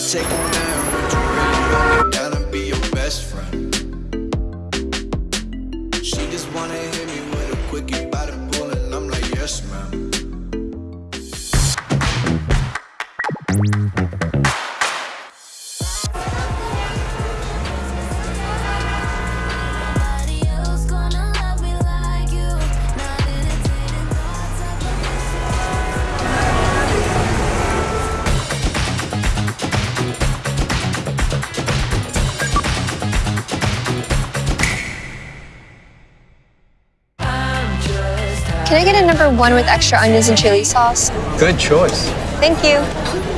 take them down. Would you really me down and be your best friend? She just wanna hit me with a quickie by the pool, and I'm like, yes, ma'am. Can I get a number one with extra onions and chili sauce? Good choice. Thank you.